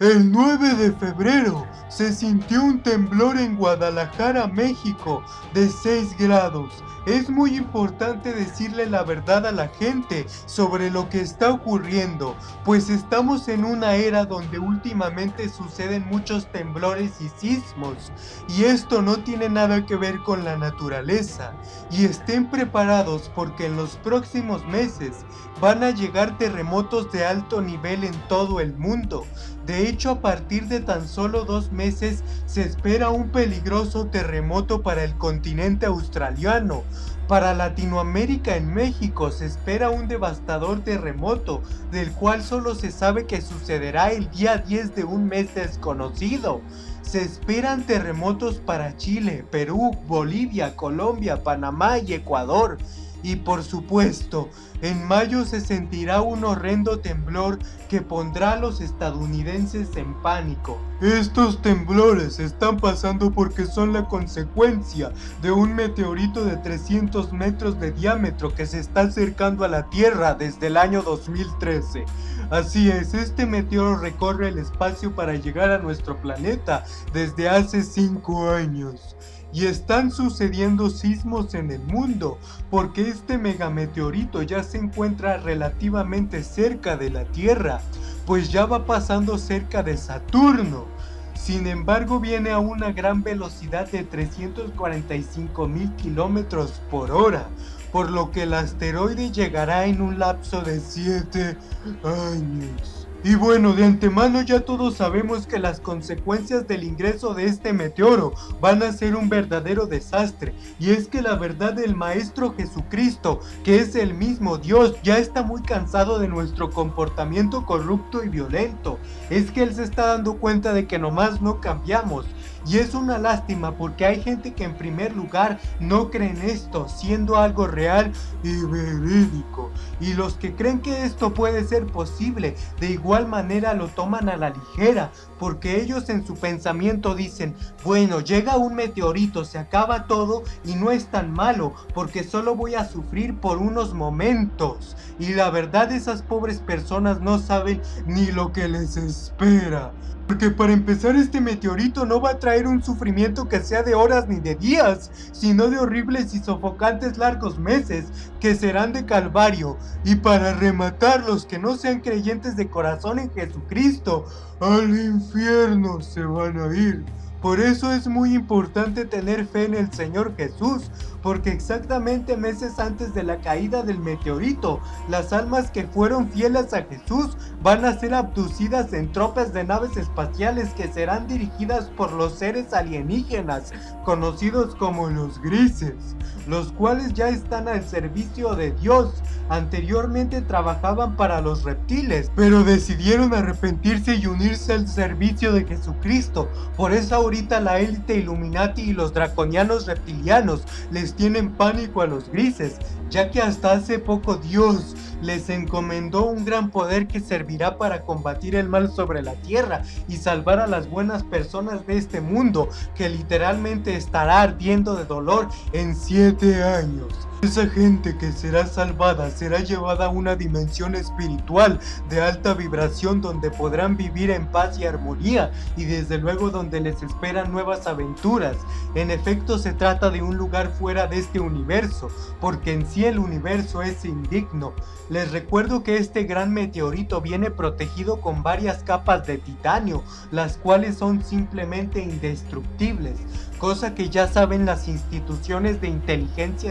El 9 de febrero se sintió un temblor en Guadalajara, México, de 6 grados. Es muy importante decirle la verdad a la gente sobre lo que está ocurriendo, pues estamos en una era donde últimamente suceden muchos temblores y sismos, y esto no tiene nada que ver con la naturaleza. Y estén preparados porque en los próximos meses van a llegar terremotos de alto nivel en todo el mundo. De hecho, a partir de tan solo dos meses se espera un peligroso terremoto para el continente australiano. Para Latinoamérica en México se espera un devastador terremoto, del cual solo se sabe que sucederá el día 10 de un mes desconocido. Se esperan terremotos para Chile, Perú, Bolivia, Colombia, Panamá y Ecuador. Y por supuesto, en mayo se sentirá un horrendo temblor que pondrá a los estadounidenses en pánico. Estos temblores están pasando porque son la consecuencia de un meteorito de 300 metros de diámetro que se está acercando a la Tierra desde el año 2013. Así es, este meteoro recorre el espacio para llegar a nuestro planeta desde hace 5 años y están sucediendo sismos en el mundo porque este megameteorito ya se encuentra relativamente cerca de la Tierra, pues ya va pasando cerca de Saturno. Sin embargo viene a una gran velocidad de 345 mil kilómetros por hora, por lo que el asteroide llegará en un lapso de 7 años. Y bueno, de antemano ya todos sabemos que las consecuencias del ingreso de este meteoro van a ser un verdadero desastre. Y es que la verdad del Maestro Jesucristo, que es el mismo Dios, ya está muy cansado de nuestro comportamiento corrupto y violento. Es que Él se está dando cuenta de que nomás no cambiamos. Y es una lástima porque hay gente que en primer lugar no cree en esto, siendo algo real y verídico. Y los que creen que esto puede ser posible, de igual manera lo toman a la ligera, porque ellos en su pensamiento dicen, bueno, llega un meteorito, se acaba todo y no es tan malo, porque solo voy a sufrir por unos momentos. Y la verdad esas pobres personas no saben ni lo que les espera. Porque para empezar este meteorito no va a traer un sufrimiento que sea de horas ni de días, sino de horribles y sofocantes largos meses que serán de calvario. Y para rematar los que no sean creyentes de corazón en Jesucristo, al infierno se van a ir. Por eso es muy importante tener fe en el Señor Jesús, porque exactamente meses antes de la caída del meteorito, las almas que fueron fieles a Jesús van a ser abducidas en tropas de naves espaciales que serán dirigidas por los seres alienígenas, conocidos como los grises, los cuales ya están al servicio de Dios. Anteriormente trabajaban para los reptiles, pero decidieron arrepentirse y unirse al servicio de Jesucristo. Por eso ahorita la élite Illuminati y los draconianos reptilianos les tienen pánico a los grises, ya que hasta hace poco Dios les encomendó un gran poder que servirá para combatir el mal sobre la tierra y salvar a las buenas personas de este mundo que literalmente estará ardiendo de dolor en 7 años. Esa gente que será salvada será llevada a una dimensión espiritual de alta vibración donde podrán vivir en paz y armonía y desde luego donde les esperan nuevas aventuras. En efecto se trata de un lugar fuera de este universo, porque en sí el universo es indigno. Les recuerdo que este gran meteorito viene protegido con varias capas de titanio, las cuales son simplemente indestructibles cosa que ya saben las instituciones de inteligencia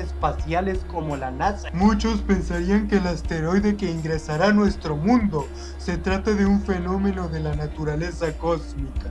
como la NASA. Muchos pensarían que el asteroide que ingresará a nuestro mundo se trata de un fenómeno de la naturaleza cósmica,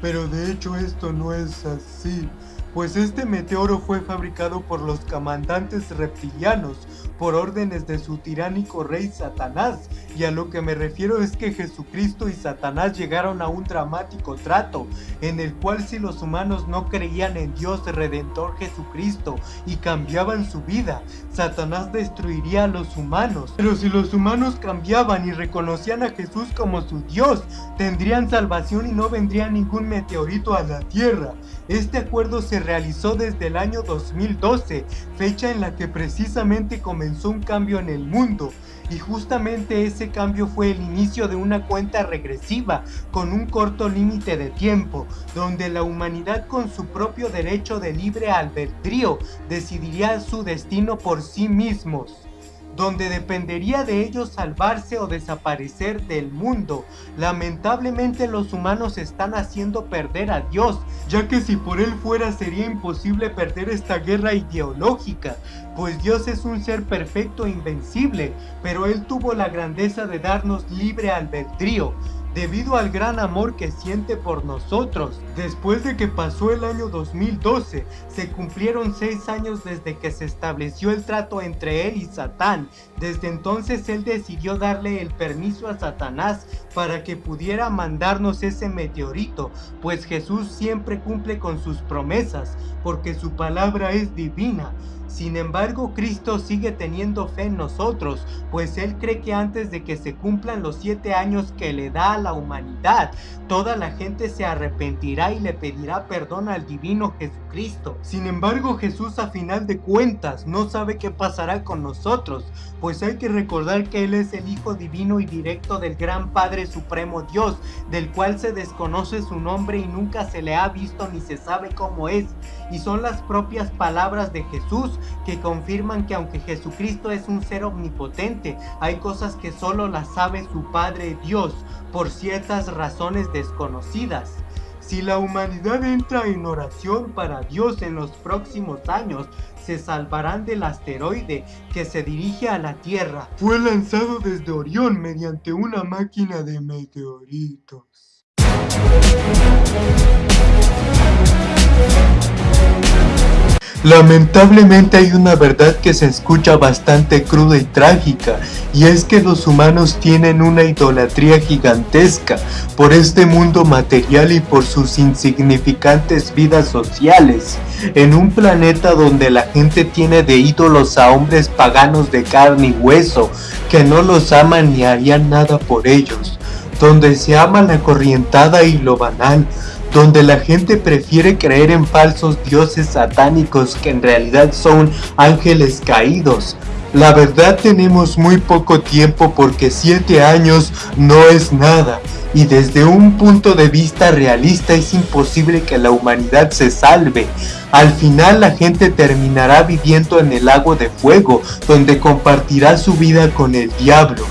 pero de hecho esto no es así pues este meteoro fue fabricado por los comandantes reptilianos por órdenes de su tiránico rey Satanás, y a lo que me refiero es que Jesucristo y Satanás llegaron a un dramático trato, en el cual si los humanos no creían en Dios Redentor Jesucristo y cambiaban su vida, Satanás destruiría a los humanos. Pero si los humanos cambiaban y reconocían a Jesús como su Dios, tendrían salvación y no vendría ningún meteorito a la tierra. Este acuerdo se realizó desde el año 2012, fecha en la que precisamente comenzó un cambio en el mundo. Y justamente ese cambio fue el inicio de una cuenta regresiva con un corto límite de tiempo, donde la humanidad con su propio derecho de libre albedrío decidiría su destino por sí mismos donde dependería de ellos salvarse o desaparecer del mundo. Lamentablemente los humanos están haciendo perder a Dios, ya que si por él fuera sería imposible perder esta guerra ideológica, pues Dios es un ser perfecto e invencible, pero él tuvo la grandeza de darnos libre albedrío, debido al gran amor que siente por nosotros. Después de que pasó el año 2012, se cumplieron seis años desde que se estableció el trato entre él y Satán. Desde entonces él decidió darle el permiso a Satanás para que pudiera mandarnos ese meteorito, pues Jesús siempre cumple con sus promesas, porque su palabra es divina. Sin embargo, Cristo sigue teniendo fe en nosotros, pues Él cree que antes de que se cumplan los siete años que le da a la humanidad, toda la gente se arrepentirá y le pedirá perdón al divino Jesucristo. Sin embargo, Jesús a final de cuentas no sabe qué pasará con nosotros, pues hay que recordar que Él es el Hijo divino y directo del gran Padre Supremo Dios, del cual se desconoce su nombre y nunca se le ha visto ni se sabe cómo es, y son las propias palabras de Jesús que confirman que aunque Jesucristo es un ser omnipotente, hay cosas que solo las sabe su Padre Dios por ciertas razones desconocidas. Si la humanidad entra en oración para Dios en los próximos años, se salvarán del asteroide que se dirige a la Tierra. Fue lanzado desde Orión mediante una máquina de meteoritos. Lamentablemente hay una verdad que se escucha bastante cruda y trágica, y es que los humanos tienen una idolatría gigantesca por este mundo material y por sus insignificantes vidas sociales, en un planeta donde la gente tiene de ídolos a hombres paganos de carne y hueso, que no los aman ni harían nada por ellos, donde se ama la corrientada y lo banal, donde la gente prefiere creer en falsos dioses satánicos que en realidad son ángeles caídos. La verdad tenemos muy poco tiempo porque 7 años no es nada y desde un punto de vista realista es imposible que la humanidad se salve. Al final la gente terminará viviendo en el lago de fuego donde compartirá su vida con el diablo.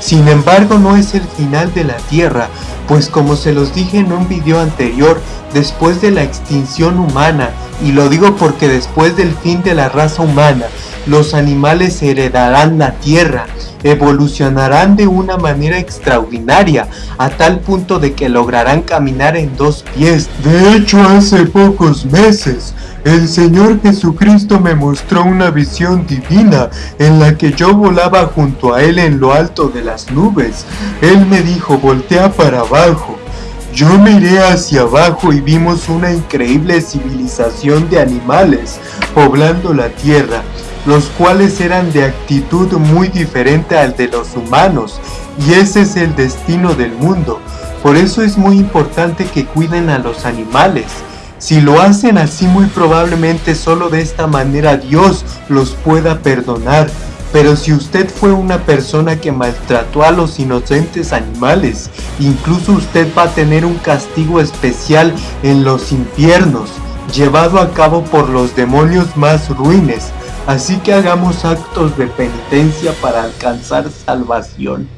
Sin embargo no es el final de la tierra, pues como se los dije en un video anterior, después de la extinción humana, y lo digo porque después del fin de la raza humana, los animales heredarán la tierra, evolucionarán de una manera extraordinaria, a tal punto de que lograrán caminar en dos pies. De hecho, hace pocos meses, el Señor Jesucristo me mostró una visión divina en la que yo volaba junto a Él en lo alto de las nubes. Él me dijo, voltea para abajo. Yo miré hacia abajo y vimos una increíble civilización de animales poblando la tierra los cuales eran de actitud muy diferente al de los humanos, y ese es el destino del mundo. Por eso es muy importante que cuiden a los animales. Si lo hacen así muy probablemente solo de esta manera Dios los pueda perdonar. Pero si usted fue una persona que maltrató a los inocentes animales, incluso usted va a tener un castigo especial en los infiernos, llevado a cabo por los demonios más ruines, Así que hagamos actos de penitencia para alcanzar salvación.